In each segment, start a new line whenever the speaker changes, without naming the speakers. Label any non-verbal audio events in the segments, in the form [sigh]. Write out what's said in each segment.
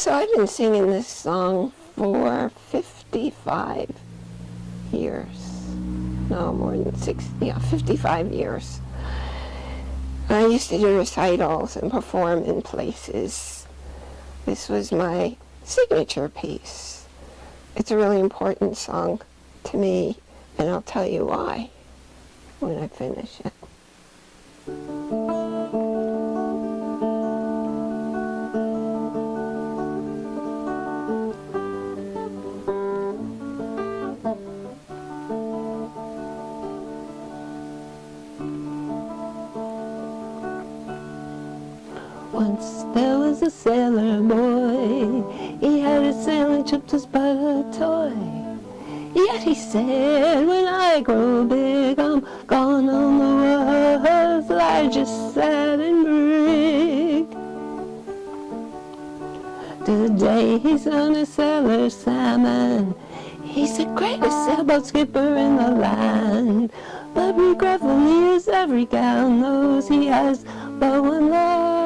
So I've been singing this song for 55 years. No, more than 60, yeah, 55 years. I used to do recitals and perform in places. This was my signature piece. It's a really important song to me, and I'll tell you why when I finish it.
Once there was a sailor boy, he had a sailing ship just but a toy. Yet he said, when I grow big, I'm gonna on the world's largest sailing brig. Today he's on a sailor salmon. He's the greatest sailboat skipper in the land. But regretfully, as every gal knows, he has but one love,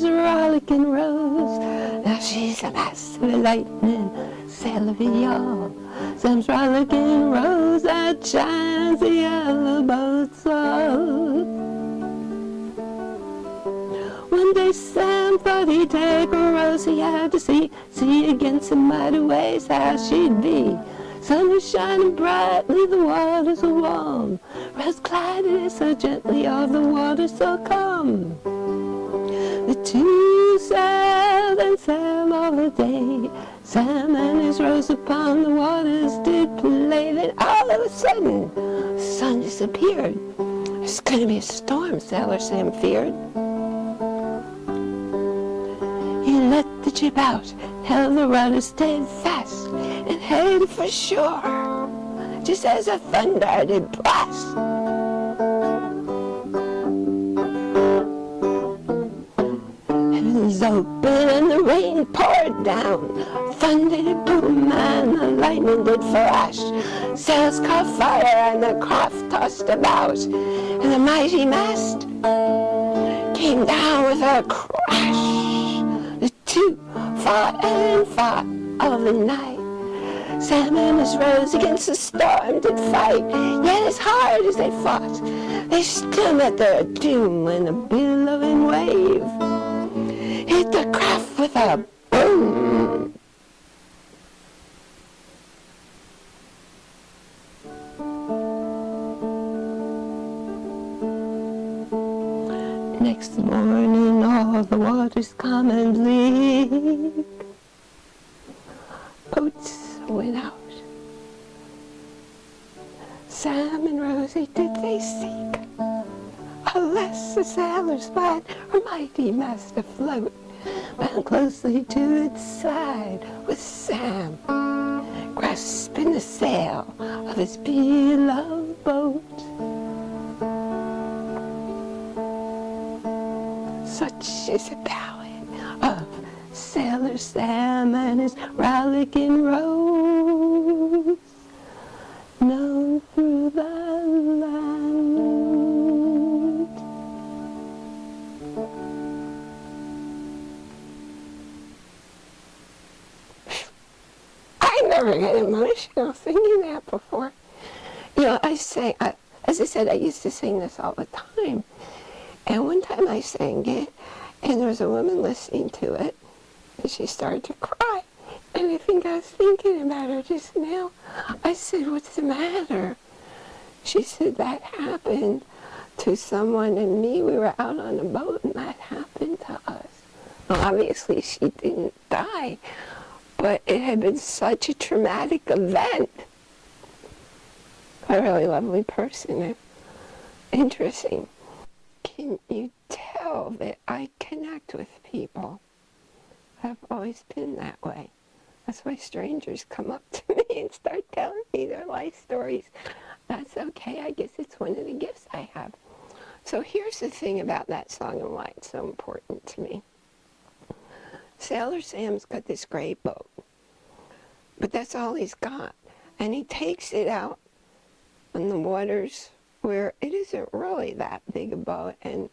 his rollicking rose. Now she's a lightning, sail of it, y'all. Sam's rollicking rose that shines the yellow boats up. One day Sam thought he'd take a rose he had to see, see against the mighty ways how she'd be. Sun was shining brightly, the waters were warm. Rose glided so gently all the water so calm. Two sailed and sailed all the day. Sam and his rose upon the waters did play. Then all of a sudden, the sun disappeared. It's going to be a storm, Sailor Sam feared. He let the ship out, held the rudder steadfast, and headed for shore, just as a thunder did blast. And the rain poured down, thunder did boom and the lightning did flash. Sails caught fire and the craft tossed about, and the mighty mast came down with a crash. The two fought and fought all the night. Sam and his rose against the storm did fight, yet as hard as they fought, they still met their doom when a billowing wave the Next morning all the waters calm and bleak. Boats went out. Sam and Rosie did they seek. Alas, the sailors spied her mighty mast afloat, bound closely to its side with Sam, grasping the sail of his beloved boat. Such is the ballad of Sailor Sam and his rollicking rose,
never get emotional singing that before. You know, I say, I, as I said, I used to sing this all the time. And one time I sang it, and there was a woman listening to it, and she started to cry. And I think I was thinking about her just now. I said, what's the matter? She said, that happened to someone and me. We were out on a boat, and that happened to us. Well, obviously she didn't die, but it had been such a traumatic event. A really lovely person. Interesting. Can you tell that I connect with people? I've always been that way. That's why strangers come up to [laughs] me and start telling me their life stories. That's okay. I guess it's one of the gifts I have. So here's the thing about that song and why it's so important to me. Sailor Sam's got this great boat, but that's all he's got. And he takes it out on the waters where it isn't really that big a boat. And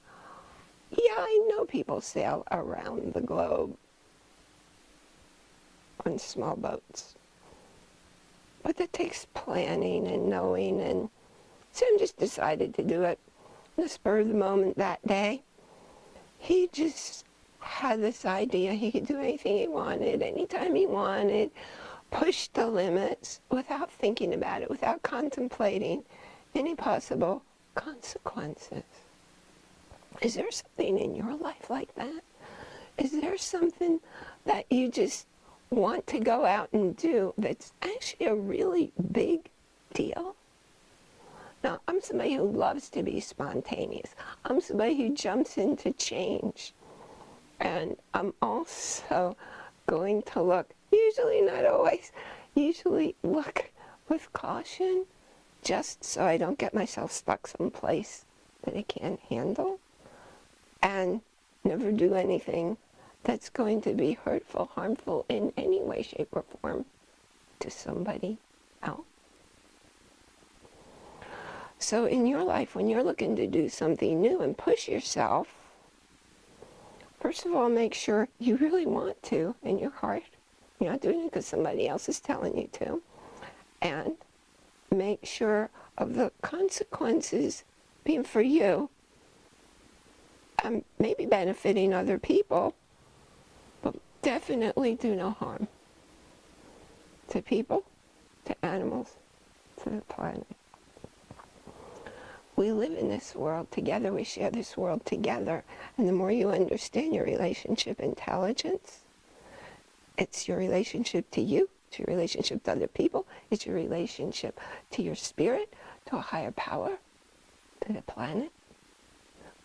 yeah, I know people sail around the globe on small boats. But that takes planning and knowing and Sam just decided to do it the spur of the moment that day. He just had this idea he could do anything he wanted, anytime he wanted, push the limits without thinking about it, without contemplating any possible consequences. Is there something in your life like that? Is there something that you just want to go out and do that's actually a really big deal? Now, I'm somebody who loves to be spontaneous. I'm somebody who jumps into change. And I'm also going to look, usually not always, usually look with caution just so I don't get myself stuck someplace that I can't handle and never do anything that's going to be hurtful, harmful in any way, shape, or form to somebody else. So in your life, when you're looking to do something new and push yourself, first of all, make sure you really want to in your heart. You're not doing it because somebody else is telling you to. And make sure of the consequences being for you and maybe benefiting other people, but definitely do no harm to people, to animals, to the planet. We live in this world together, we share this world together, and the more you understand your relationship intelligence, it's your relationship to you, it's your relationship to other people, it's your relationship to your spirit, to a higher power, to the planet.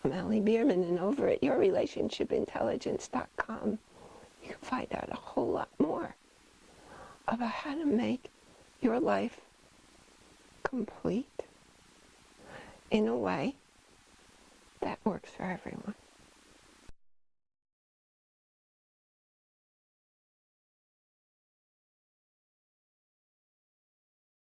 I'm Allie Bierman, and over at yourrelationshipintelligence.com, you can find out a whole lot more about how to make your life complete in a way that works for everyone.